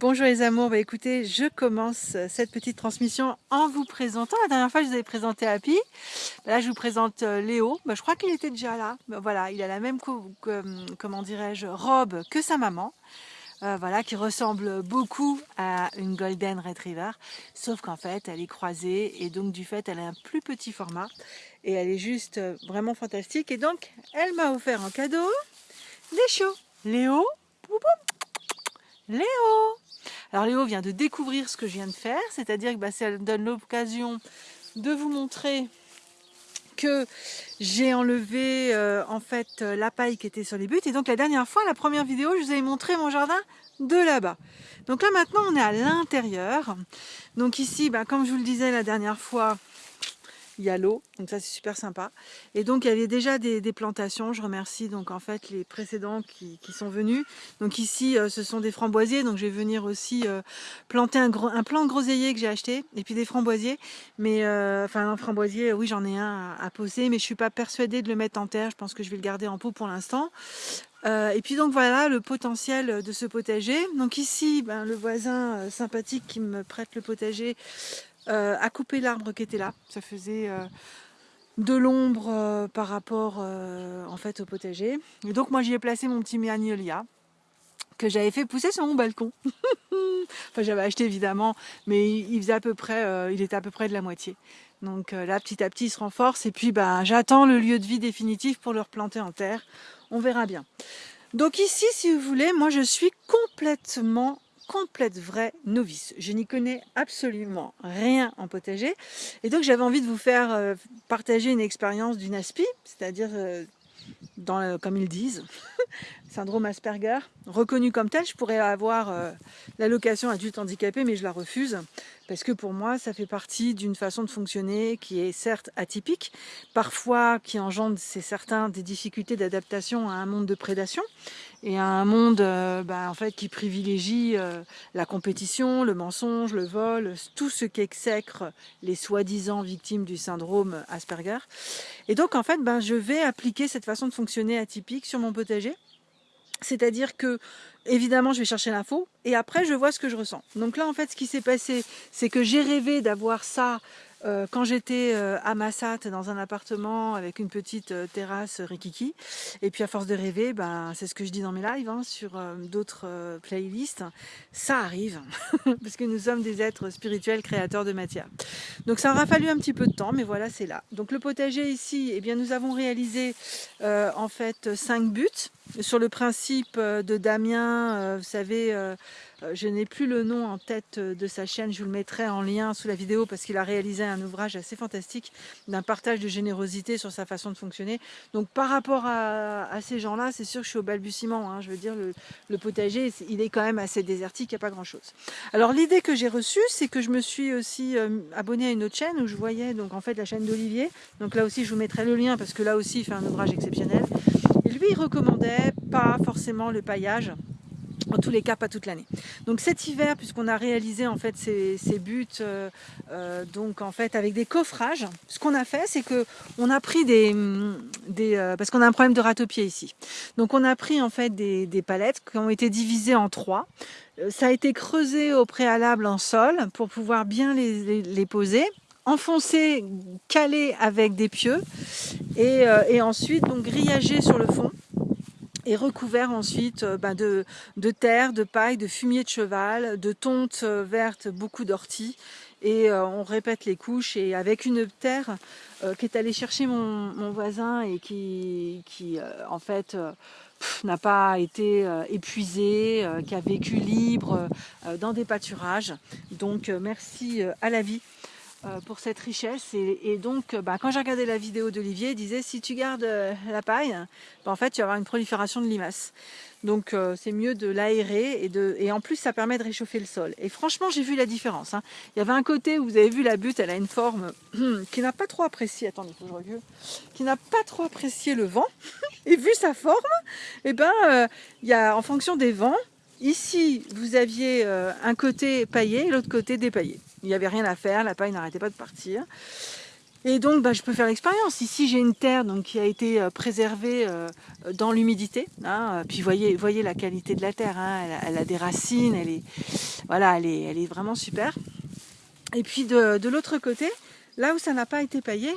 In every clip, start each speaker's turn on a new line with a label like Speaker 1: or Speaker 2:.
Speaker 1: Bonjour les amours, bah écoutez, je commence cette petite transmission en vous présentant. La dernière fois, je vous avais présenté Happy. Là, je vous présente euh, Léo. Bah, je crois qu'il était déjà là. Bah, voilà, il a la même, comment dirais-je, robe que sa maman. Euh, voilà, qui ressemble beaucoup à une Golden Retriever, sauf qu'en fait, elle est croisée et donc du fait, elle a un plus petit format et elle est juste euh, vraiment fantastique. Et donc, elle m'a offert en cadeau les chiots. Léo, Léo Alors Léo vient de découvrir ce que je viens de faire, c'est-à-dire que bah, ça donne l'occasion de vous montrer que j'ai enlevé euh, en fait la paille qui était sur les buts et donc la dernière fois, la première vidéo, je vous avais montré mon jardin de là-bas. Donc là maintenant on est à l'intérieur. Donc ici, bah, comme je vous le disais la dernière fois, il y a l'eau, donc ça c'est super sympa. Et donc il y avait déjà des, plantations, je remercie donc en fait les précédents qui, sont venus. Donc ici euh, ce sont des framboisiers, donc je vais venir aussi euh, planter un, un, plant de groseillier que j'ai acheté, et puis des framboisiers. Mais euh, enfin un framboisier, oui j'en ai un à, poser, mais je suis pas persuadée de le mettre en terre, je pense que je vais le garder en pot pour l'instant. et puis donc voilà le potentiel de ce potager. Donc ici, ben, le voisin sympathique qui me prête le potager euh, à couper l'arbre qui était là. Ça faisait euh, de l'ombre euh, par rapport en fait au potager. Donc moi j'y ai placé mon petit magnolia que j'avais fait pousser sur mon balcon. enfin j'avais acheté évidemment, mais il faisait à peu près, il était à peu près de la moitié. Donc là petit à petit il se renforce et puis ben j'attends le lieu de vie définitif pour le replanter en terre. On verra bien. Donc ici si vous voulez, moi je suis complètement complète vraie novice. Je n'y connais absolument rien en potager. Et donc j'avais envie de vous faire euh, partager une expérience d'une aspi, c'est-à-dire, euh, comme ils disent, syndrome Asperger, reconnu comme tel. Je pourrais avoir euh, l'allocation adulte handicapé, mais je la refuse parce que pour moi, ça fait partie d'une façon de fonctionner qui est certes atypique, parfois qui engendre, c'est certain, des difficultés d'adaptation à un monde de prédation et à un monde euh, bah, en fait qui privilégie euh, la compétition, le mensonge, le vol, tout ce qui exècre les soi-disant victimes du syndrome Asperger. Et donc en fait, ben, je vais appliquer cette façon de fonctionner atypique sur mon potager c'est-à-dire que, évidemment, je vais chercher l'info et après, je vois ce que je ressens. Donc là, en fait, ce qui s'est passé, c'est que j'ai rêvé d'avoir ça euh, quand j'étais euh, à Massat dans un appartement avec une petite euh, terrasse rikiki. Et puis à force de rêver ben c'est ce que je dis dans mes lives hein, sur d'autres playlists. Ça arrive parce que nous sommes des êtres spirituels créateurs de matière. Donc ça aura fallu un petit peu de temps mais voilà c'est là. Donc le potager ici eh bien nous avons réalisé en fait cinq buts sur le principe de Damien vous savez euh, je n'ai plus le nom en tête euh, de sa chaîne, je vous le mettrai en lien sous la vidéo parce qu'il a réalisé un ouvrage assez fantastique d'un partage de générosité sur sa façon de fonctionner. Donc par rapport à, ces gens-là, c'est sûr que je suis au balbutiement. Hein. je veux dire, le, potager, il est quand même assez désertique, il n'y a pas grand-chose. Alors l'idée que j'ai reçue, c'est que je me suis aussi euh, abonnée à une autre chaîne où je voyais en fait la chaîne d'Olivier. Donc là aussi, je vous mettrai le lien parce que là aussi, il fait un ouvrage exceptionnel. Lui, il recommandait pas forcément le paillage en tous les cas pas toute l'année. Donc cet hiver, puisqu'on a réalisé en fait ces, buts, euh, euh, donc en fait avec des coffrages, ce qu'on a fait, c'est que on a pris des, des euh, parce qu'on a un problème de râteau-pied ici. Donc on a pris en fait des, palettes qui ont été divisées en trois. Ça a été creusé au préalable en sol pour pouvoir bien les, poser enfoncé, calé avec des pieux et, et ensuite donc grillagé sur le fond et recouvert ensuite euh, ben, de, terre, de paille, de fumier de cheval, de tonte euh, verte, beaucoup d'orties. Et euh, on répète les couches et avec une terre qui est allée chercher mon, voisin et qui, qui en fait n'a pas été épuisée, qui a vécu libre dans des pâturages. Donc merci à la vie euh, pour cette richesse. Et, donc, euh, bah, quand j'ai regardé la vidéo d'Olivier, il disait si tu gardes euh, la paille, bah, en fait, tu vas avoir une prolifération de limaces. Donc, c'est mieux de l'aérer et, en plus, ça permet de réchauffer le sol. Et franchement, j'ai vu la différence. Hein. Il y avait un côté où vous avez vu la butte, elle a une forme qui n'a pas trop apprécié. Attendez, faut que je Qui n'a pas trop apprécié le vent. et vu sa forme, et eh ben, il y a en fonction des vents. Ici, vous aviez un côté paillé et l'autre côté dépaillé. Il n'y avait rien à faire, la paille n'arrêtait pas de partir. Et donc, bah, je peux faire l'expérience. Ici, j'ai une terre qui a été euh, préservée euh, dans l'humidité. Hein. Puis, voyez, la qualité de la terre. Hein. Elle, a, des racines. Elle est, voilà, elle est, vraiment super. Et puis, de l'autre côté, là où ça n'a pas été paillé,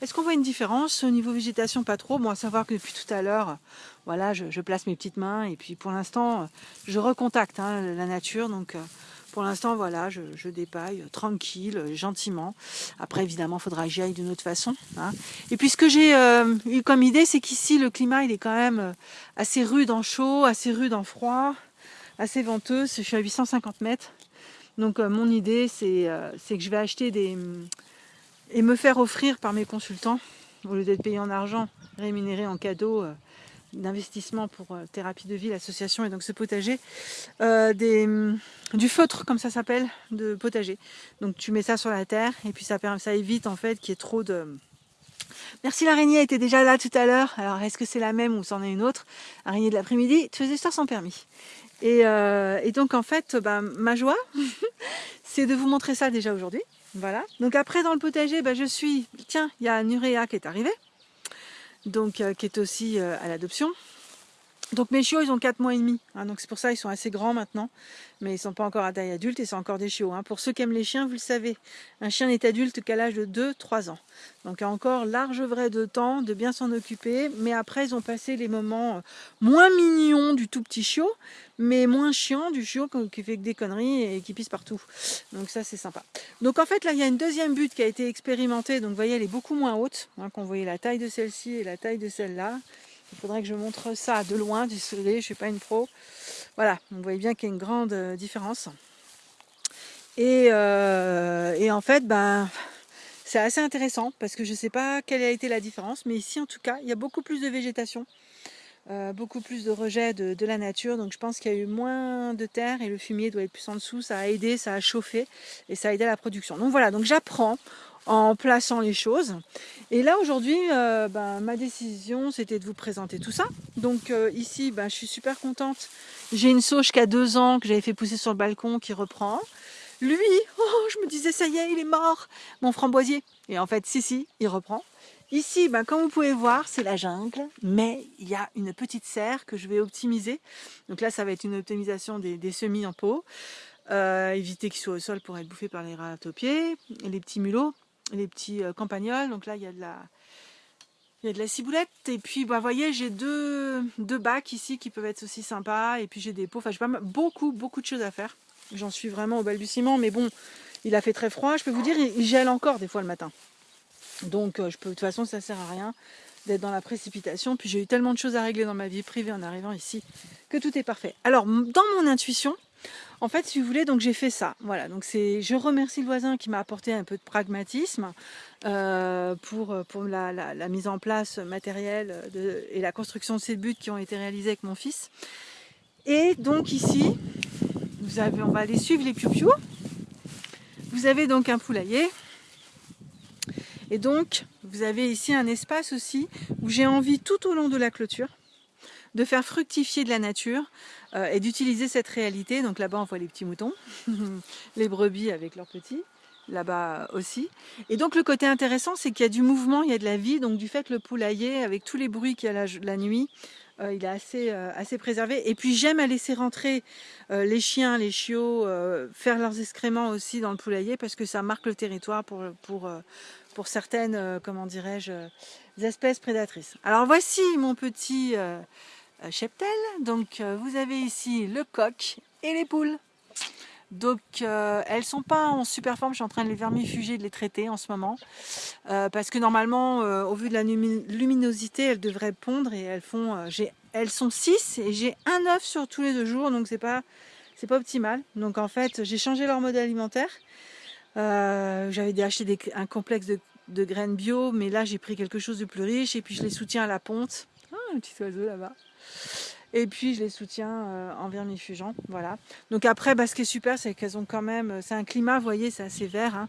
Speaker 1: est-ce qu'on voit une différence au niveau végétation? Pas trop. Bon, à savoir que depuis tout à l'heure, voilà, je, place mes petites mains. Et puis, pour l'instant, je recontacte hein, la nature. Donc, pour l'instant, voilà, je, dépaille tranquille, gentiment. Après, évidemment, il faudra que j'y aille d'une autre façon. Hein. Et puis, ce que j'ai euh, eu comme idée, c'est qu'ici, le climat, il est quand même euh, assez rude en chaud, assez rude en froid, assez venteux. Je suis à 850 mètres. Donc, euh, mon idée, c'est que je vais acheter des... et me faire offrir par mes consultants, au lieu d'être payé en argent, rémunéré en cadeau, d'investissement pour euh, Thérapie de Vie, l'association, et donc ce potager, euh, mm, du feutre, comme ça s'appelle, de potager. Donc tu mets ça sur la terre, et puis ça, ça évite en fait qu'il y ait trop de... Merci l'araignée était déjà là tout à l'heure. Alors est-ce que c'est la même ou c'en est une autre? Araignée de l'après-midi, tu faisais ça sans permis. Et, euh, et donc en fait, bah, ma joie, c'est de vous montrer ça déjà aujourd'hui. Voilà. Donc après dans le potager, bah, je suis... Tiens, il y a Nurea qui est arrivé donc euh, qui est aussi euh, à l'adoption. Donc mes chiots, ils ont 4 mois et demi, hein, donc c'est pour ça ils sont assez grands maintenant, mais ils ne sont pas encore à taille adulte et c'est encore des chiots. Hein. Pour ceux qui aiment les chiens, vous le savez, un chien n'est adulte qu'à l'âge de 2-3 ans. Donc il a encore large vrai de temps de bien s'en occuper, mais après ils ont passé les moments euh, moins mignons du tout petit chiot, mais moins chiant du chiot qui fait que des conneries et qui pisse partout. Donc ça c'est sympa. Donc en fait là il y a une deuxième butte qui a été expérimentée, donc vous voyez elle est beaucoup moins haute, hein, quand vous la taille de celle-ci et la taille de celle-là. Il faudrait que je montre ça de loin, désolé, je ne suis pas une pro. Voilà, vous voyez bien qu'il y a une grande euh, différence. Euh, et, en fait, ben, c'est assez intéressant parce que je ne sais pas quelle a été la différence, mais ici en tout cas, il y a beaucoup plus de végétation, euh, beaucoup plus de rejet de, de, la nature, donc je pense qu'il y a eu moins de terre et le fumier doit être plus en dessous, ça a aidé, ça a chauffé et ça a aidé à la production. Donc voilà, donc j'apprends en plaçant les choses. Et là aujourd'hui, euh, ben, ma décision c'était de vous présenter tout ça. Donc euh, ici, ben, je suis super contente. J'ai une sauge qui a deux ans, que j'avais fait pousser sur le balcon, qui reprend. Lui, oh, je me disais ça y est, il est mort, mon framboisier. Et en fait, si, si, il reprend. Ici, ben, comme vous pouvez voir, c'est la jungle, mais il y a une petite serre que je vais optimiser. Donc là, ça va être une optimisation des, semis en pot. Euh, éviter qu'ils soient au sol pour être bouffés par les ratopiers, les petits mulots les petits euh, campagnols. Donc là, il y a de la, il y a de la ciboulette. Et puis, bah, voyez, j'ai deux, deux bacs ici qui peuvent être aussi sympas. Et puis, j'ai des pots. Enfin, j'ai pas beaucoup, beaucoup de choses à faire. J'en suis vraiment au balbutiement. Mais bon, il a fait très froid. Je peux vous dire, il gèle encore des fois le matin. Donc, euh, je peux, de toute façon, ça sert à rien d'être dans la précipitation. Puis, j'ai eu tellement de choses à régler dans ma vie privée en arrivant ici que tout est parfait. Alors, dans mon intuition, en fait, si vous voulez, donc j'ai fait ça. Voilà, donc c'est, je remercie le voisin qui m'a apporté un peu de pragmatisme euh, pour, pour la, mise en place matérielle et la construction de ces buts qui ont été réalisés avec mon fils. Et donc ici, vous avez, on va aller suivre les piou Vous avez donc un poulailler. Et donc, vous avez ici un espace aussi où j'ai envie tout au long de la clôture de faire fructifier de la nature euh, et d'utiliser cette réalité. Donc là-bas, on voit les petits moutons, les brebis avec leurs petits, là-bas aussi. Et donc le côté intéressant, c'est qu'il y a du mouvement, il y a de la vie. Donc du fait que le poulailler, avec tous les bruits qu'il y a la, nuit, euh, il est assez, euh, assez préservé. Et puis j'aime à laisser rentrer les chiens, les chiots, faire leurs excréments aussi dans le poulailler parce que ça marque le territoire pour, pour, certaines, comment dirais-je, espèces prédatrices. Alors voici mon petit cheptel. Donc euh, vous avez ici le coq et les poules. Donc euh, elles sont pas en super forme, je suis en train de les vermifuger, de les traiter en ce moment. parce que normalement, au vu de la luminosité, elles devraient pondre et elles font. elles sont 6 et j'ai un œuf sur tous les deux jours, donc c'est pas c'est pas optimal. Donc en fait, j'ai changé leur mode alimentaire. J'avais acheté un complexe de, de, graines bio, mais là j'ai pris quelque chose de plus riche et puis je les soutiens à la ponte. Ah, un petit oiseau là-bas. Et puis je les soutiens euh, en vermifugeant, voilà. Donc après, bah, ce qui est super, c'est qu'elles ont quand même, c'est un climat, vous voyez, c'est assez vert. Hein.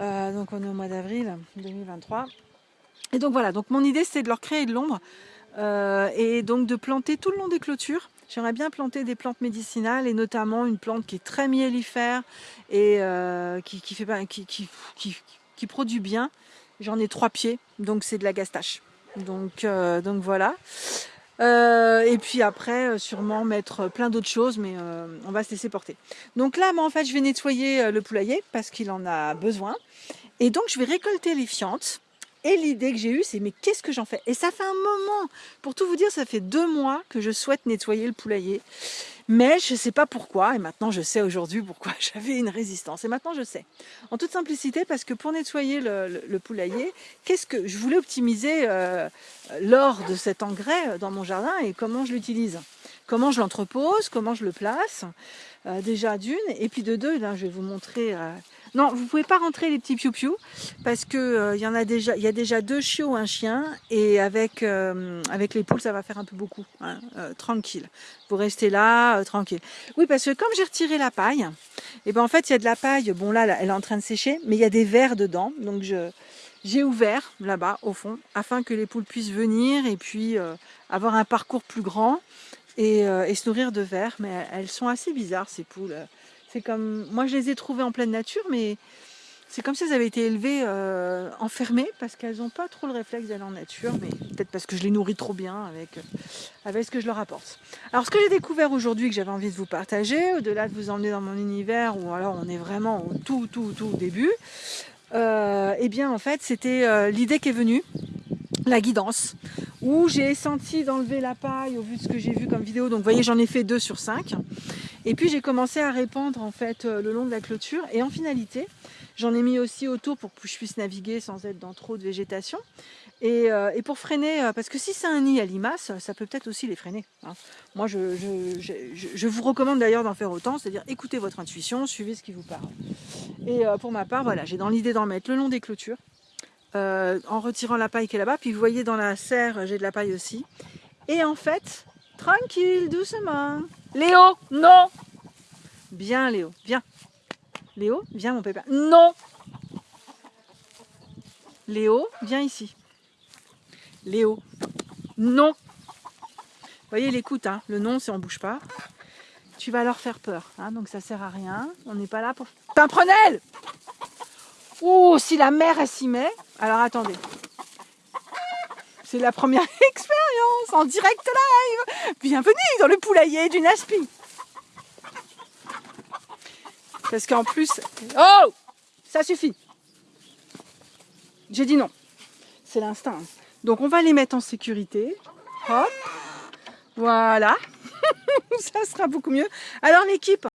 Speaker 1: Euh, donc on est au mois d'avril 2023. Et donc voilà, donc mon idée c'était de leur créer de l'ombre euh, et donc de planter tout le long des clôtures. J'aimerais bien planter des plantes médicinales et notamment une plante qui est très miellifère et qui, fait, produit bien J'en ai trois pieds, donc c'est de la gastache. Donc voilà. Euh, et puis après, sûrement mettre plein d'autres choses, mais on va se laisser porter. Donc là, moi, en fait, je vais nettoyer le poulailler parce qu'il en a besoin. Et donc, je vais récolter les fientes. Et l'idée que j'ai eue, c'est mais qu'est-ce que j'en fais? Et ça fait un moment, pour tout vous dire, ça fait deux mois que je souhaite nettoyer le poulailler. Mais je ne sais pas pourquoi, et maintenant je sais aujourd'hui pourquoi j'avais une résistance. Et maintenant je sais. En toute simplicité, parce que pour nettoyer le, poulailler, qu'est-ce que je voulais optimiser euh, l'or de cet engrais dans mon jardin et comment je l'utilise? Comment je l'entrepose, comment je le place, euh, déjà d'une, et puis de deux, là je vais vous montrer euh, non, vous pouvez pas rentrer les petits piou-piou parce que euh, y a déjà, il y a déjà deux chiots, un chien et avec avec les poules ça va faire un peu beaucoup. Hein, tranquille, vous restez là, tranquille. Oui, parce que comme j'ai retiré la paille, et eh ben en fait il y a de la paille. Bon là, elle est en train de sécher, mais il y a des vers dedans, donc j'ai ouvert là-bas au fond afin que les poules puissent venir et puis avoir un parcours plus grand et, se nourrir de vers. Mais elles sont assez bizarres ces poules. C'est comme, moi je les ai trouvées en pleine nature, mais c'est comme si elles avaient été élevées euh, enfermées parce qu'elles n'ont pas trop le réflexe d'aller en nature, mais peut-être parce que je les nourris trop bien avec, euh, avec ce que je leur apporte. Alors ce que j'ai découvert aujourd'hui que j'avais envie de vous partager, au-delà de vous emmener dans mon univers, ou alors on est vraiment au tout, tout, tout début, euh, eh bien en fait c'était l'idée qui est venue, la guidance, où j'ai senti d'enlever la paille au vu de ce que j'ai vu comme vidéo. Donc vous voyez j'en ai fait deux sur cinq. Et puis j'ai commencé à répandre en fait euh, le long de la clôture et en finalité j'en ai mis aussi autour pour que je puisse naviguer sans être dans trop de végétation et, euh, pour freiner, euh, parce que si c'est un nid à limaces, ça peut peut-être aussi les freiner. Hein. Moi je, je, vous recommande d'ailleurs d'en faire autant, c'est-à-dire écoutez votre intuition, suivez ce qui vous parle. Et pour ma part, voilà, j'ai dans l'idée d'en mettre le long des clôtures, en retirant la paille qui est là-bas, puis vous voyez dans la serre j'ai de la paille aussi. Et en fait, tranquille, doucement, Léo, non Bien Léo, viens. Léo, viens mon pépin. Non Léo, viens ici. Léo, non Vous voyez, l'écoute, hein, le non, c'est on bouge pas. Tu vas leur faire peur, hein, donc ça sert à rien. On n'est pas là pour... Pimprenelle Oh, si la mère, elle s'y met. Alors attendez. C'est la première expérience en direct live. Bienvenue dans le poulailler du Naspi. Parce qu'en plus... Oh Ça suffit. J'ai dit non. C'est l'instinct. Donc on va les mettre en sécurité. Hop. Voilà. ça sera beaucoup mieux. Alors l'équipe,